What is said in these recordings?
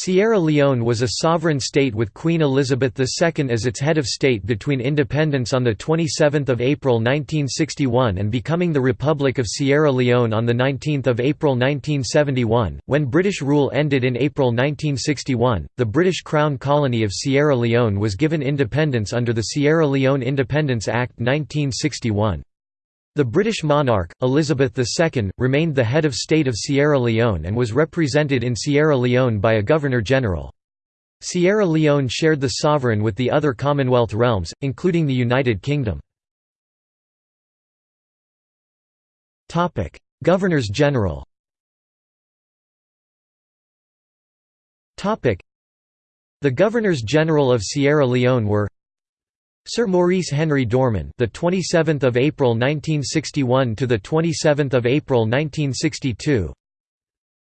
Sierra Leone was a sovereign state with Queen Elizabeth II as its head of state between independence on 27 April 1961 and becoming the Republic of Sierra Leone on 19 April 1971. When British rule ended in April 1961, the British Crown colony of Sierra Leone was given independence under the Sierra Leone Independence Act 1961. The British monarch, Elizabeth II, remained the head of state of Sierra Leone and was represented in Sierra Leone by a Governor-General. Sierra Leone shared the sovereign with the other Commonwealth realms, including the United Kingdom. Governors-General The Governors-General of Sierra Leone were Sir Maurice Henry Dorman, the 27th of April 1961 to the 27th of April 1962.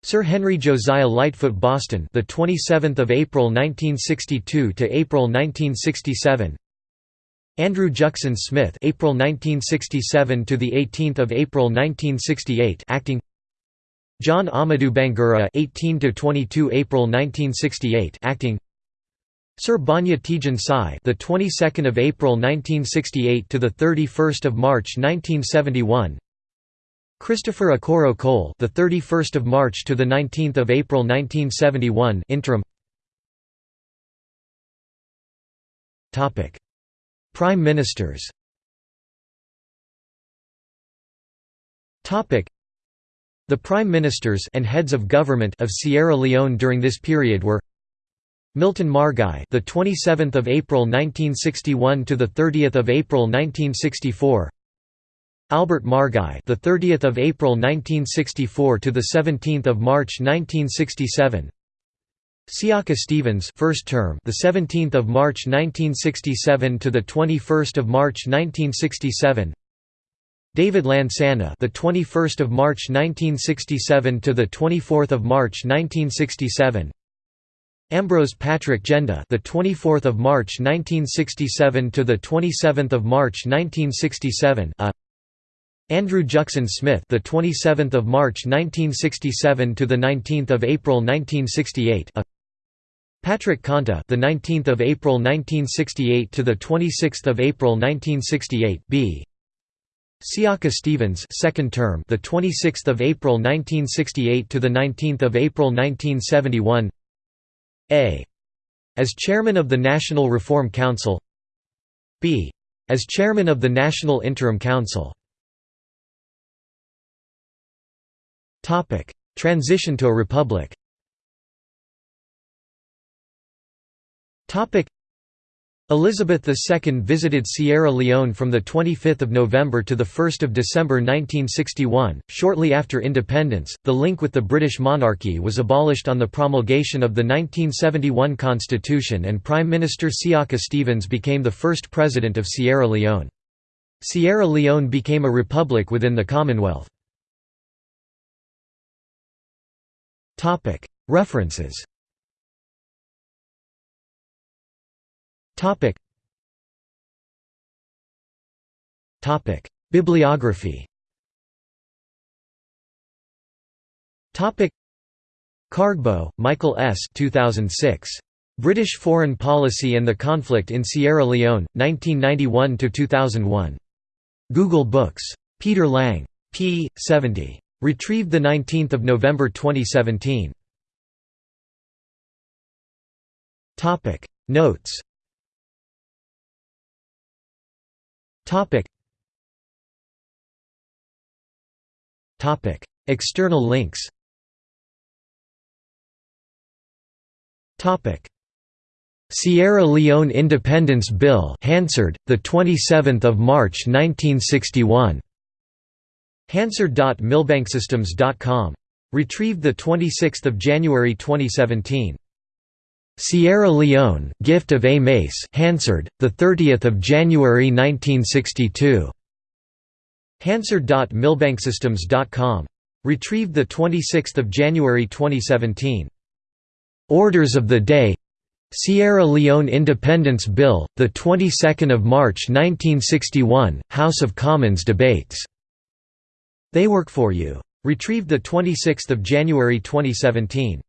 Sir Henry Josiah Lightfoot Boston, the 27th of April 1962 to April 1967. Andrew Juxon Smith, April 1967 to the 18th of April 1968, acting. John Amadu Bangura, 18 to 22 April 1968, acting. Sir Banja Tejan-Sie, the 22nd of April 1968 to the 31st of March 1971. Christopher Okoro Cole, the 31st of March to the 19th of April 1971, interim. Topic: Prime Ministers. Topic: The Prime Ministers and heads of government of Sierra Leone during this period were Milton Margai, the 27th of April 1961 to the 30th of April 1964. Albert Margai, the 30th of April 1964 to the 17th of March 1967. Siaka Stevens, first term, the 17th of March 1967 to the 21st of March 1967. David Lansana, the 21st of March 1967 to the 24th of March 1967. Ambrose Patrick Genda, the 24th of March 1967 to the 27th of March 1967. A Andrew Juxon Smith, the 27th of March 1967 to the 19th of April 1968. A Patrick Conteh, the 19th of April 1968 to the 26th of April 1968. B. Siaka Stevens, second term, the 26th of April 1968 to the 19th of April 1971. A. As chairman of the National Reform Council. B. As chairman of the National Interim Council. Transition to a republic Elizabeth II visited Sierra Leone from 25 November to 1 December 1961. Shortly after independence, the link with the British monarchy was abolished on the promulgation of the 1971 constitution and Prime Minister Siaka Stevens became the first president of Sierra Leone. Sierra Leone became a republic within the Commonwealth. References Topic. Topic. Bibliography Topic. Kargbo, Michael S. 2006. British Foreign Policy and the Conflict in Sierra Leone, 1991–2001. Google Books. Peter Lang. p. 70. Retrieved 19 November 2017. Notes Topic. Topic. External links. Topic. Sierra Leone Independence Bill, Hansard, the 27th of March 1961. Hansard.milbanksystems.com. Retrieved the 26th of January 2017. Sierra Leone, Gift of A. Mace Hansard, 30 January 1962. Hansard.milbanksystems.com. Retrieved 26 January 2017. Orders of the Day Sierra Leone Independence Bill, 22 March 1961, House of Commons debates. They work for you. Retrieved 26 January 2017.